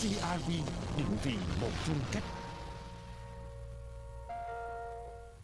CRV định vị một phương cách